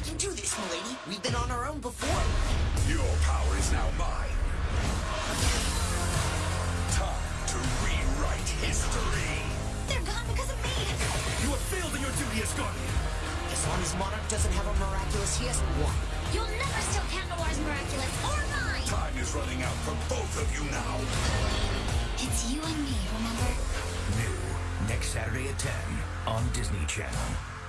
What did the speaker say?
We can do this, milady. We've been on our own before. Your power is now mine. Time to rewrite history. They're gone because of me. You have failed in your duty as guardian. As long as Monarch doesn't have a miraculous, he hasn't won. You'll never steal Cat miraculous or mine. Time is running out for both of you now. It's you and me, remember? New next Saturday at 10 on Disney Channel.